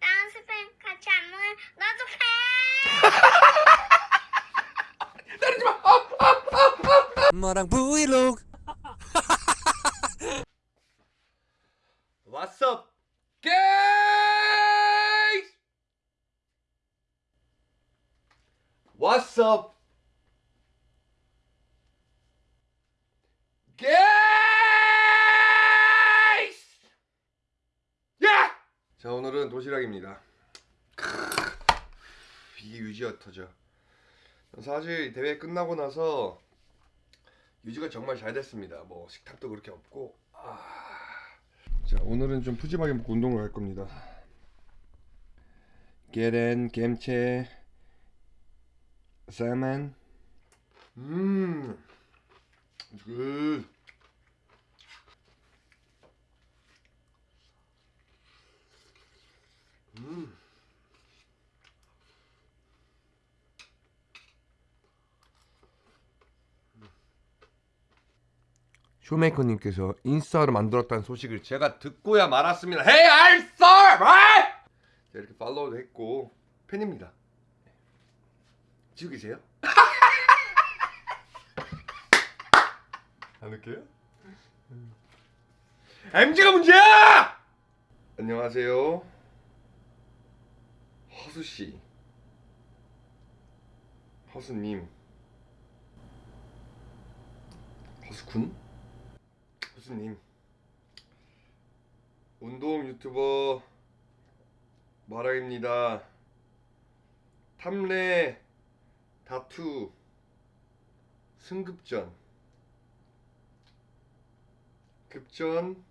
나랑 스팸 같이 안 먹으면 나도 패. 때리지 마. 엄마랑 브이로그 What's up, guys? What's up, guys? 야! 자 오늘은 도시락입니다. 이게 유지가 터져. 사실 대회 끝나고 나서 유지가 정말 잘 됐습니다. 뭐 식탁도 그렇게 없고. 아... 자 오늘은 좀 푸짐하게 먹고 운동을 갈 겁니다. 계란, 야채, 살만. 음, good. 쇼메이커님께서 인스타를 만들었다는 소식을 제가 듣고야 말았습니다. Right? 자, 이렇게 팔로우도 했고 팬입니다. 지우 계세요? 안 웃겨요? MG가 문제야! 안녕하세요. 허수 씨. 허수님. 허수군? 허수님. 운동 유튜버 마라입니다. 탐레 다투 승급전. 급전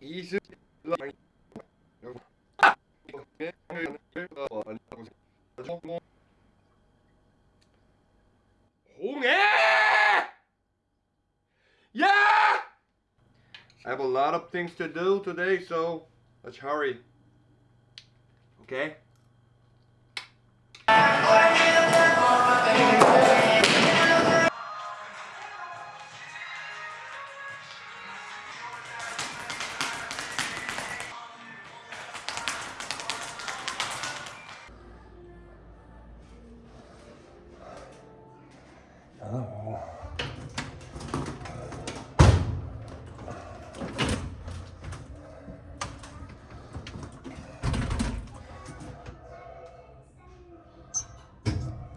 이승 홍해! 야 I have a lot of things to do today so let's hurry. Okay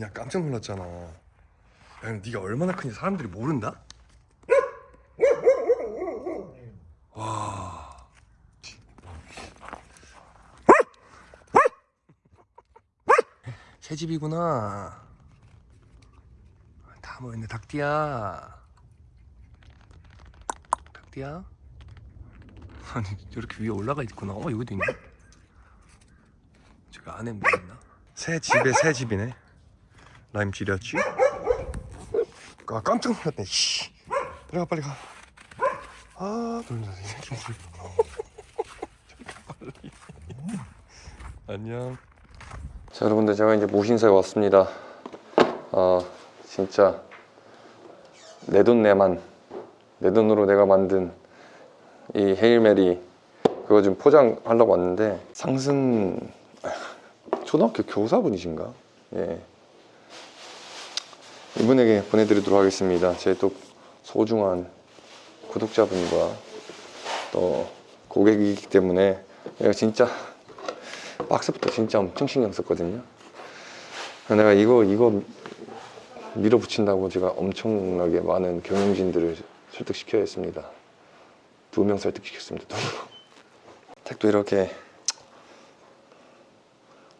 야 깜짝 놀랐잖아. 야 네가 얼마나 큰지 사람들이 모른다? 와. 새 집이구나. 다 모였네 닭띠야. 닭띠야. 아니 이렇게 위에 올라가 있구나. 어 여기도 있네. 저기 안에 뭐 있나? 새 집에 새 집이네. 라임 지렸지? 아 깜짝 놀랐네 씨. 빨리 가 빨리 가. 아 놀라 이 새끼 뭘. 빨리. 안녕. 자 여러분들 제가 이제 모신사에 왔습니다. 아 진짜 내 돈 내만 내 돈으로 내가 만든 이 헤일메리 그거 좀 포장하려고 왔는데 상승 초등학교 교사분이신가? 예. 이분에게 보내드리도록 하겠습니다. 제 또 소중한 구독자분과 또 고객이기 때문에 내가 진짜 박스부터 진짜 엄청 신경 썼거든요. 내가 이거 이거 밀어붙인다고 제가 엄청나게 많은 경영진들을 설득시켜야 했습니다. 두 명 설득시켰습니다. 두 명. 택도 이렇게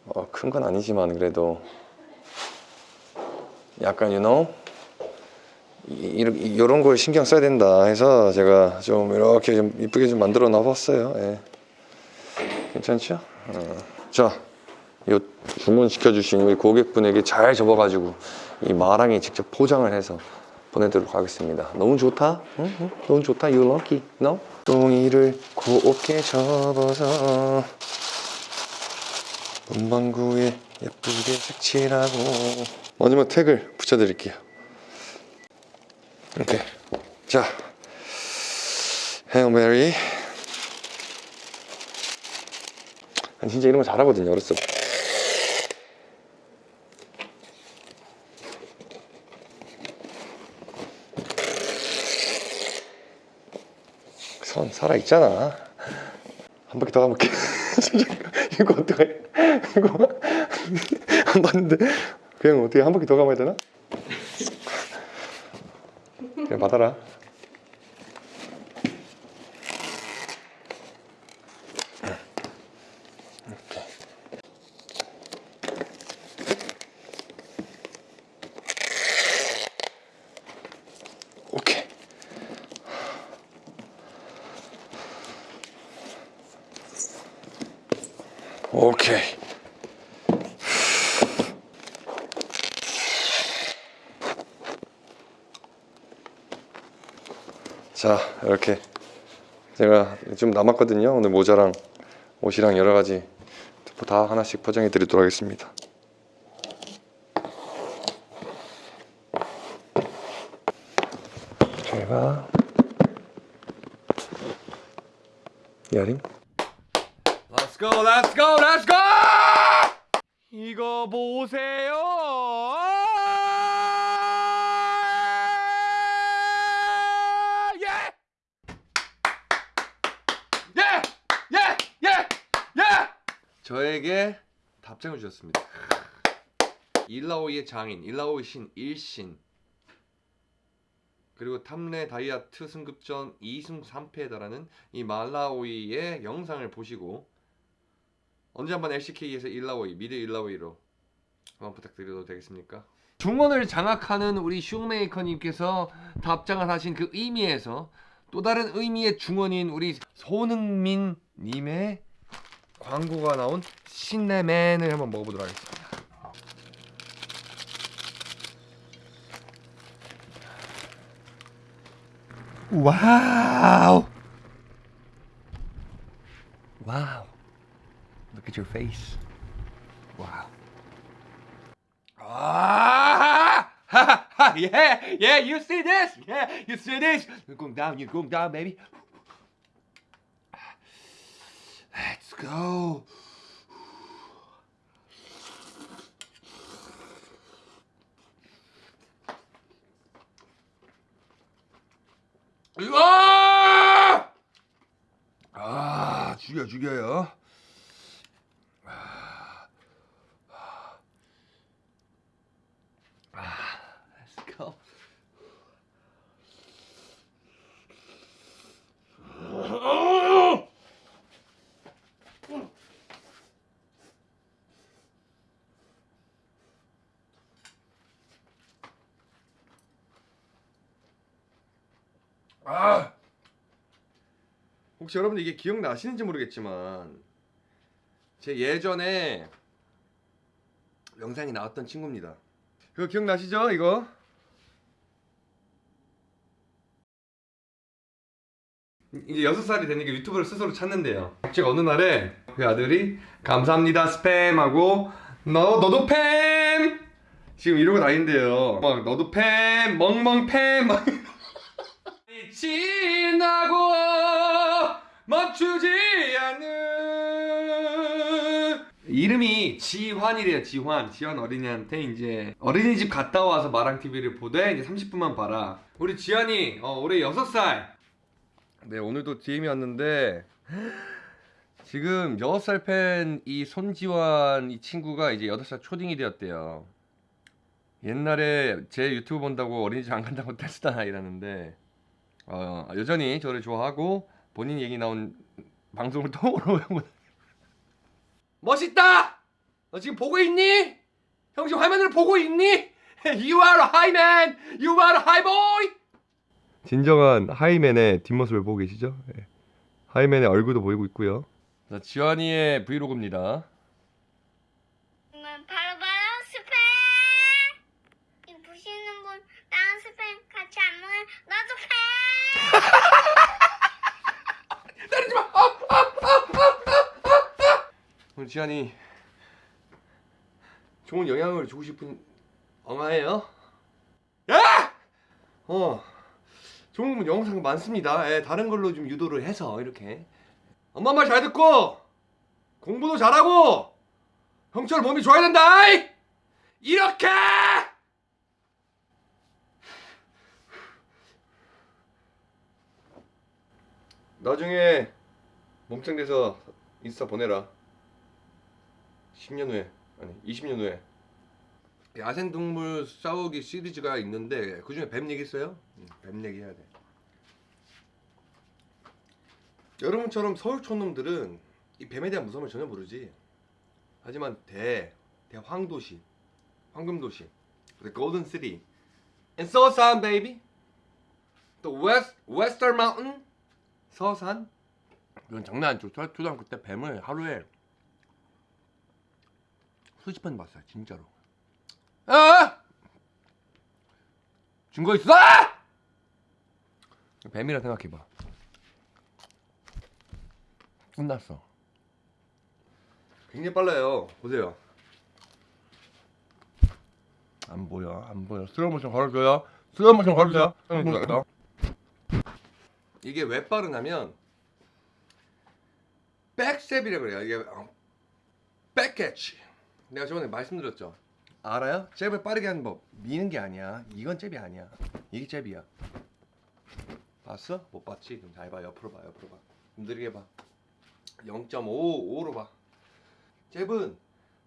어, 큰 건 아니지만 그래도 약간 you know 이, 이런 걸 신경 써야 된다 해서 제가 좀 이렇게 좀 이쁘게 좀 만들어 놔봤어요. 예. 괜찮죠? 어. 자, 이 주문 시켜 주신 우리 고객분에게 잘 접어가지고 이 마랑이 직접 포장을 해서 보내드리도록 하겠습니다. 너무 좋다? 응? 응? 너무 좋다? You lucky? No? 똥이를 곱게 접어서 문방구에 예쁘게 색칠하고 마지막 택을 붙여드릴게요. 이렇게 자. 헤어 메리 난 진짜 이런 거 잘하거든요 어렸을 때 선 살아있잖아. 한 바퀴 더 가볼게. 이거 어떡해. 이거 안 봤는데 그냥 어떻게 한 바퀴 더 가봐야 되나? 그냥 받아라 자 이렇게 제가 좀 남았거든요 오늘 모자랑 옷이랑 여러 가지 다 하나씩 포장해 드리도록 하겠습니다 잘봐 야림 Let's go, let's go, let's go! 이거 보세요. 저에게 답장을 주셨습니다. 일라오이의 장인, 일라오이 신, 일신. 그리고 탐레 다이아트 승급전 2승 3패에 달하는 이 말라오이의 영상을 보시고 언제 한번 LCK에서 일라오이, 미드 일라오이로 한번 부탁드려도 되겠습니까? 중원을 장악하는 우리 슈메이커님께서 답장을 하신 그 의미에서 또 다른 의미의 중원인 우리 손흥민 님의 광고가 나온 신내맨을 한번 먹어보도록 하겠습니다. 와우! 와우! Look at your face. Ah! Ha, ha, yeah, yeah, you see this? Yeah, you see this? You're going down, you're going down, baby. Let's go. 으아! 아, 죽여, 죽여요. Let's go. 아! 혹시 여러분들 이게 기억나시는지 모르겠지만 제 예전에 영상이 나왔던 친구입니다. 그거 기억나시죠? 이거? 이제 여섯 살이 되니까 유튜브를 스스로 찾는데요. 제가 어느 날에 그 아들이 감사합니다 스팸 하고 너 너도 팸 지금 이러고 다닌대요. 막 너도 팸 멍멍 팸 막. 지나고 멈추지 않는. 이름이 지환이래요 지환. 지환 어린이한테 이제 어린이집 갔다 와서 마랑 TV를 보되 이제 30분만 봐라. 우리 지환이 어, 올해 6살. 네 오늘도 DM이 왔는데 지금 6살 팬 이 손지환 이 친구가 이제 8살 초딩이 되었대요. 옛날에 제 유튜브 본다고 어린이집 안 간다고 떼쓰다 이러는데 어, 여전히 저를 좋아하고 본인 얘기 나온 방송을 또 오르고 멋있다! 너 지금 보고 있니? 형 지금 화면을 보고 있니? You are a high man. You are a high boy. 진정한 하이맨의 뒷모습을 보고 계시죠? 예. 하이맨의 얼굴도 보이고 있고요. 자, 지환이의 브이로그입니다. 음, 바로 바로 스팸. 이 보시는 분 나랑 스팸 같이 안 먹으면 나도 팸. 때리지 마. 아, 아, 아, 아, 아, 아. 오늘 지환이 좋은 영향을 주고 싶은 엉아예요. 야! 어. 좋은 영상 많습니다. 예, 다른 걸로 좀 유도를 해서 이렇게 엄마 말 잘 듣고 공부도 잘하고 형철 몸이 좋아야 된다. 이! 이렇게 나중에 몸짱 돼서 인스타 보내라. 10년 후에 아니 20년 후에 야생동물 싸우기 시리즈가 있는데 그 중에 뱀 얘기 있어요? 응, 뱀 얘기 해야 돼. 여러분처럼 서울 촌놈들은 이 뱀에 대한 무서움을 전혀 모르지. 하지만 대 대황도시, 황금도시, city, and 서산 baby, the west 서산. 이건 장난 아니죠. 초- 초등학교 때 뱀을 하루에 수십 번 봤어요, 진짜로. 아! 증거 있어? 뱀이라 생각해봐. 끝났어. 굉장히 빨라요. 보세요. 안 보여, 안 보여. 슬로우 모션 걸어줘요. 슬로우 모션 걸어줘요. 슬로우 모션 걸어줘요. 이게 왜 빠르냐면 백셉이라고 그래요. 이게 어, back catch. 내가 저번에 말씀드렸죠. 알아요? 잽을 빠르게 하는 법. 미는 게 아니야. 이건 잽이 아니야. 이게 잽이야. 봤어? 못 봤지? 그럼 잘 봐. 옆으로 봐. 옆으로 봐. 느리게 봐. 0.55로 봐. 잽은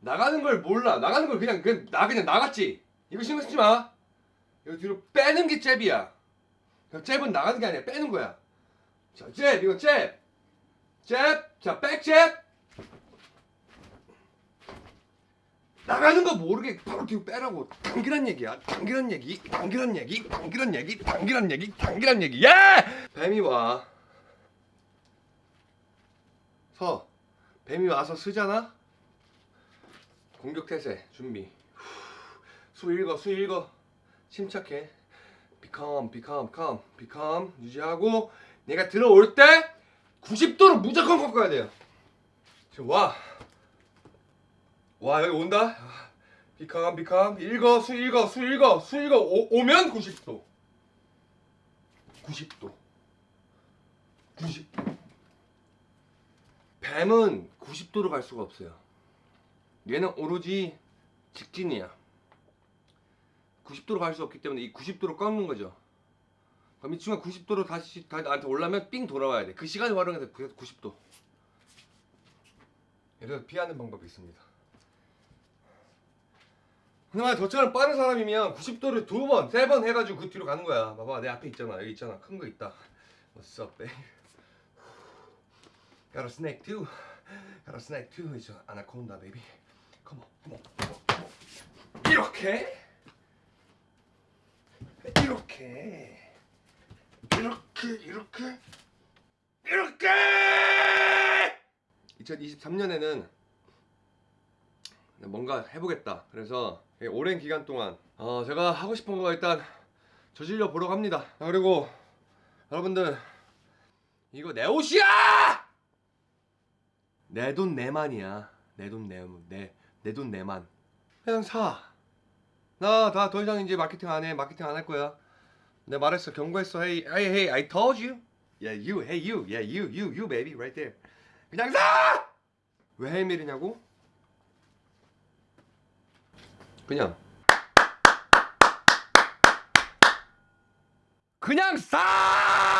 나가는 걸 몰라. 나가는 걸 그냥 그냥 나 그냥 나갔지. 이거 신경 쓰지 마. 이거 뒤로 빼는 게 잽이야. 잽은 나가는 게 아니야. 빼는 거야. 자, 잽 이거 잽. 잽. 자, 백잽. 나가는 거 모르게 바로 뒤로 빼라고. 당기란 얘기야. 당기란 얘기 당기란 얘기 당기란 얘기 당기란 얘기 당기란 얘기. 야 뱀이 와. 서. 뱀이 와서 쓰잖아? 공격 태세 준비. 후. 수 읽어 수 읽어. 침착해. Become become calm become 유지하고 내가 들어올 때 90도로 무조건 꺾어야 돼요. 지금 와 와 여기 온다? 비캄 비캄 읽어 수 읽어 수 읽어 수 읽어. 오, 오면 90도. 90도. 90도 뱀은 90도로 갈 수가 없어요. 얘는 오로지 직진이야. 90도로 갈 수 없기 때문에 이 90도로 꺾는 거죠. 그럼 이 친구가 90도로 다시 다 나한테 올라면 삥 돌아와야 돼그 시간을 활용해서 90도. 이래서 피하는 방법이 있습니다 만약 저처럼 빠른 사람이면 90도를 두 번, 세 번 해가지고 그 뒤로 가는 거야. 봐봐, 내 앞에 있잖아. 여기 있잖아. 큰 거 있다. What's up, babe? Got a snake too. Got a snake too. It's an anaconda, baby. Come on, come on, come on. 이렇게, 이렇게, 이렇게, 이렇게, 이렇게. 2023년에는 뭔가 해보겠다. 그래서 오랜 기간 동안 어, 제가 하고 싶은 거 일단 저질러 보러 갑니다. 아, 그리고 여러분들 이거 내 옷이야! 내 돈 내만이야. 내 돈 내내 내 돈 내만. 그냥 사. 나 다 더 이상 이제 마케팅 안 해. 마케팅 안 할 거야. 내가 말했어. 경고했어. Hey, hey, hey, I told you. Yeah, you, hey, you, yeah, you, you, you, baby, right there. 그냥 사! 왜 헤이밀이냐고? 그냥 그냥 싸!